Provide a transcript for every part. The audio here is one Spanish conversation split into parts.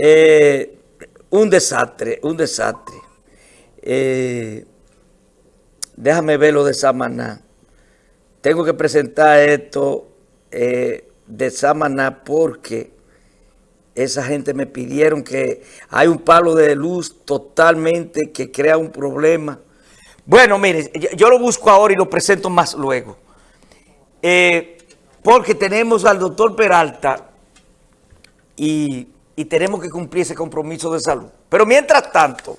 Eh, un desastre, un desastre. Eh, déjame ver lo de Samaná. Tengo que presentar esto eh, de Samaná porque esa gente me pidieron que hay un palo de luz totalmente que crea un problema. Bueno, mire, yo lo busco ahora y lo presento más luego. porque tenemos al doctor Peralta y y tenemos que cumplir ese compromiso de salud. Pero mientras tanto,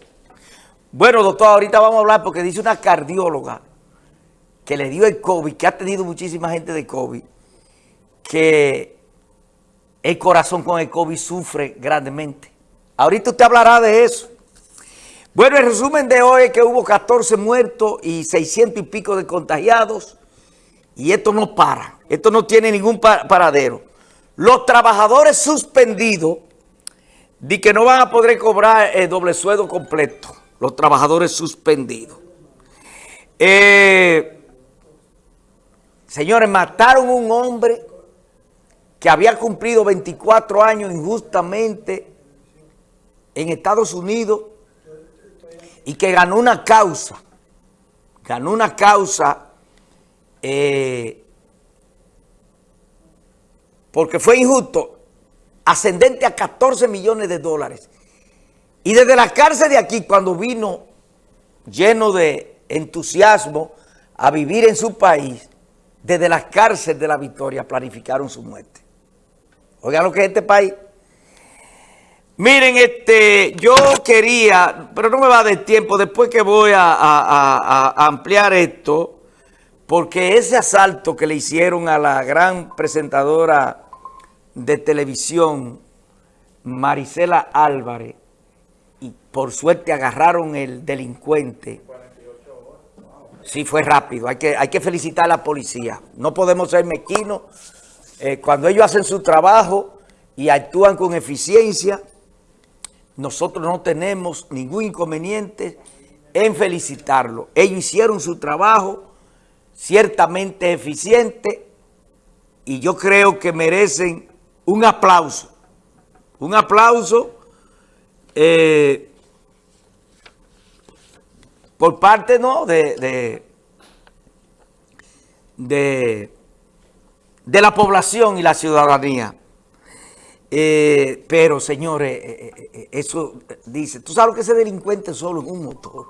bueno, doctor, ahorita vamos a hablar porque dice una cardióloga que le dio el COVID, que ha tenido muchísima gente de COVID, que el corazón con el COVID sufre grandemente. Ahorita usted hablará de eso. Bueno, el resumen de hoy es que hubo 14 muertos y 600 y pico de contagiados. Y esto no para. Esto no tiene ningún paradero. Los trabajadores suspendidos Di que no van a poder cobrar el doble sueldo completo, los trabajadores suspendidos. Eh, señores, mataron un hombre que había cumplido 24 años injustamente en Estados Unidos y que ganó una causa, ganó una causa eh, porque fue injusto ascendente a 14 millones de dólares. Y desde la cárcel de aquí, cuando vino lleno de entusiasmo a vivir en su país, desde la cárcel de la Victoria planificaron su muerte. Oigan lo que es este país. Miren, este, yo quería, pero no me va a dar tiempo, después que voy a, a ampliar esto, porque ese asalto que le hicieron a la gran presentadora de televisión, Marisela Álvarez, y por suerte agarraron el delincuente. Sí, fue rápido. Hay que, hay que felicitar a la policía. No podemos ser mequinos. Eh, cuando ellos hacen su trabajo y actúan con eficiencia, nosotros no tenemos ningún inconveniente en felicitarlo. Ellos hicieron su trabajo ciertamente eficiente y yo creo que merecen un aplauso, un aplauso eh, por parte ¿no? de, de, de, la población y la ciudadanía. Eh, pero, señores, eh, eso dice, tú sabes que ese delincuente solo en un motor.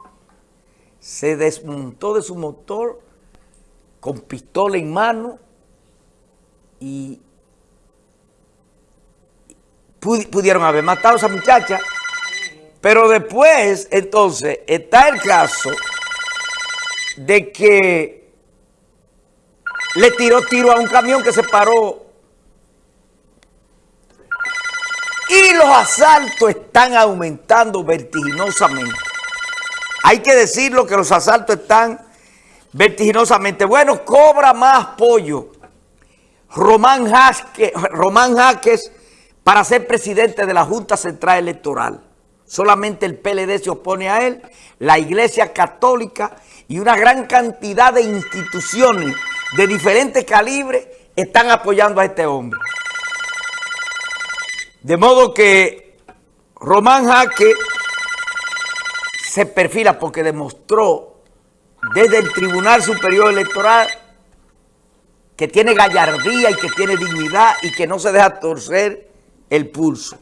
Se desmontó de su motor con pistola en mano y pudieron haber matado a esa muchacha. Pero después, entonces, está el caso de que le tiró tiro a un camión que se paró. Y los asaltos están aumentando vertiginosamente. Hay que decirlo que los asaltos están vertiginosamente. Bueno, cobra más pollo. Román Jaques, Román Jaques para ser presidente de la Junta Central Electoral. Solamente el PLD se opone a él, la Iglesia Católica y una gran cantidad de instituciones de diferentes calibres están apoyando a este hombre. De modo que Román Jaque se perfila porque demostró desde el Tribunal Superior Electoral que tiene gallardía y que tiene dignidad y que no se deja torcer el pulso.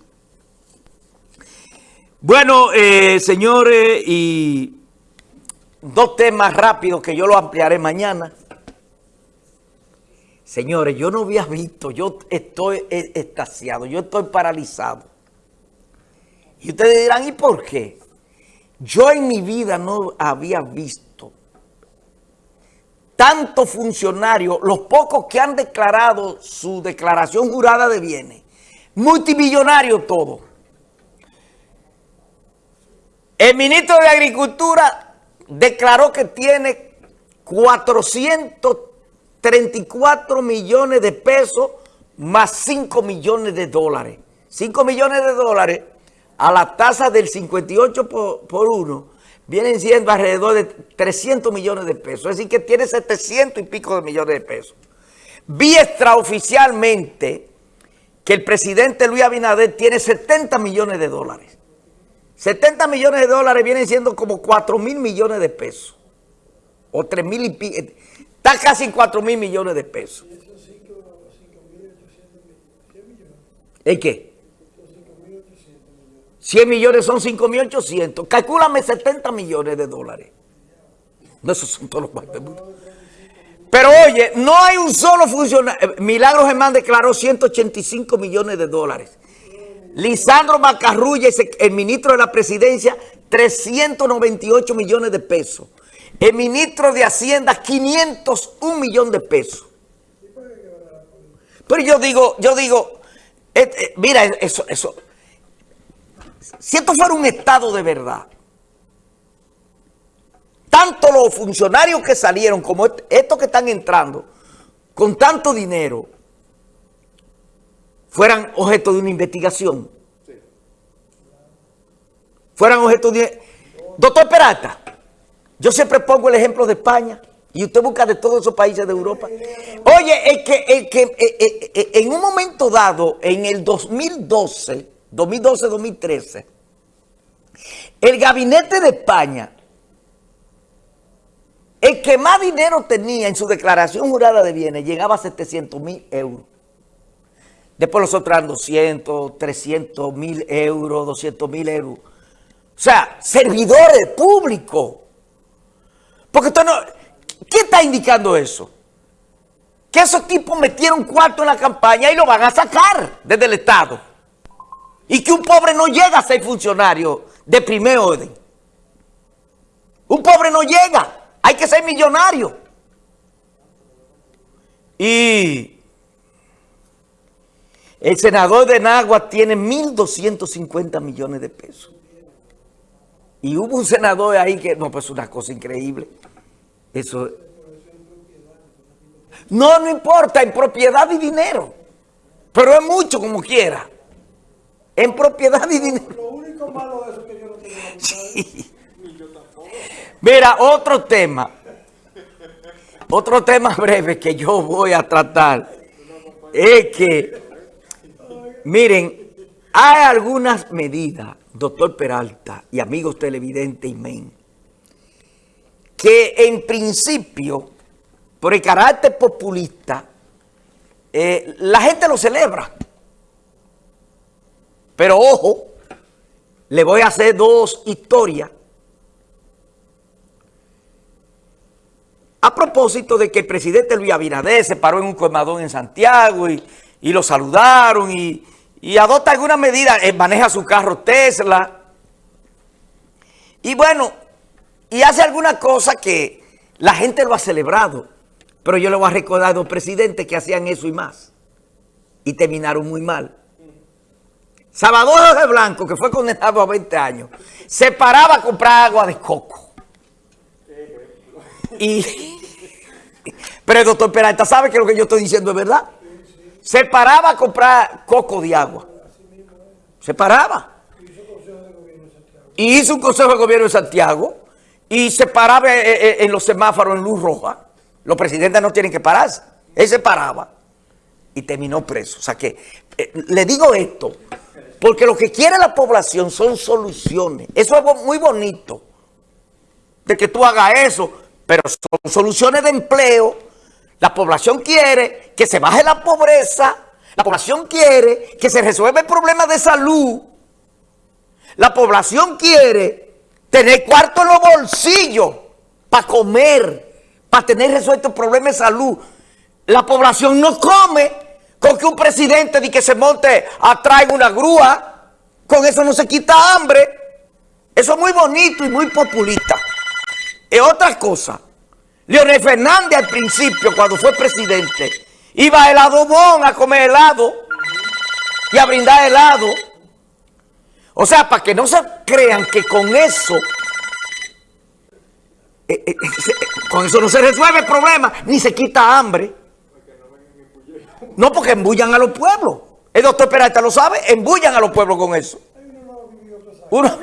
Bueno, eh, señores, y dos temas rápidos que yo lo ampliaré mañana. Señores, yo no había visto, yo estoy estasiado, yo estoy paralizado. Y ustedes dirán, ¿y por qué? Yo en mi vida no había visto tantos funcionarios, los pocos que han declarado su declaración jurada de bienes, multimillonario todo. El ministro de Agricultura declaró que tiene 434 millones de pesos más 5 millones de dólares. 5 millones de dólares a la tasa del 58 por, por uno vienen siendo alrededor de 300 millones de pesos. Es decir, que tiene 700 y pico de millones de pesos. Vi extraoficialmente que el presidente Luis Abinader tiene 70 millones de dólares. 70 millones de dólares vienen siendo como 4 mil millones de pesos. O 3 mil y pico. Está casi en 4 mil millones de pesos. ¿El qué? 100 millones son 5 mil 800. Calcúlame 70 millones de dólares. No, esos son todos los cuartos Pero oye, no hay un solo funcionario. Milagro Germán declaró 185 millones de dólares. Lisandro Macarrulla, el ministro de la presidencia, 398 millones de pesos. El ministro de Hacienda, 501 millones de pesos. Pero yo digo, yo digo, eh, eh, mira, eso, eso. Si esto fuera un estado de verdad, tanto los funcionarios que salieron como estos que están entrando con tanto dinero fueran objeto de una investigación. Fueran objeto de... Doctor Peralta, yo siempre pongo el ejemplo de España y usted busca de todos esos países de Europa. Oye, el que, que eh, eh, eh, en un momento dado, en el 2012, 2012-2013, el gabinete de España el que más dinero tenía en su declaración jurada de bienes llegaba a 700 mil euros. Después los otros eran 200, 300 mil euros, 200 mil euros. O sea, servidores públicos. Porque. ¿Qué está indicando eso? Que esos tipos metieron cuarto en la campaña y lo van a sacar desde el Estado. Y que un pobre no llega a ser funcionario de primer orden. Un pobre no llega. Que ser millonario. Y el senador de Nagua tiene 1.250 millones de pesos. Y hubo un senador ahí que, no, pues una cosa increíble. Eso. No, no importa, en propiedad y dinero. Pero es mucho como quiera. En propiedad y dinero. Lo único malo de eso que yo no tengo. Mira, otro tema. Otro tema breve que yo voy a tratar es que, miren, hay algunas medidas, doctor Peralta y amigos televidentes y men, que en principio, por el carácter populista, eh, la gente lo celebra. Pero ojo, le voy a hacer dos historias A propósito de que el presidente Luis Abinader se paró en un colmadón en Santiago y, lo saludaron y, adopta alguna medida, eh, maneja su carro Tesla. Y bueno, y hace alguna cosa que la gente lo ha celebrado. Pero yo le voy a recordar a los presidentes que hacían eso y más. Y terminaron muy mal. Salvador de Blanco, que fue condenado a 20 años, se paraba a comprar agua de coco. Y pero el doctor Peralta sabe que lo que yo estoy diciendo es verdad. Se paraba a comprar coco de agua. Se paraba. Y hizo un consejo de gobierno en Santiago. Y se paraba eh, eh, en los semáforos en luz roja. Los presidentes no tienen que pararse. Él se paraba. Y terminó preso. O sea que, eh, le digo esto, porque lo que quiere la población son soluciones. Eso es muy bonito. De que tú hagas eso. Pero son soluciones de empleo la población quiere que se baje la pobreza. La población quiere que se resuelva el problema de salud. La población quiere tener cuarto en los bolsillos para comer, para tener resuelto el problema de salud. La población no come con que un presidente de que se monte en una grúa. Con eso no se quita hambre. Eso es muy bonito y muy populista. Es otra cosa. Leonel Fernández al principio, cuando fue presidente, iba a helado bon a comer helado y a brindar helado. O sea, para que no se crean que con eso, eh, eh, eh, con eso no se resuelve el problema, ni se quita hambre. No, porque embullan a los pueblos. El doctor Peralta lo sabe, embullan a los pueblos con eso. Uno,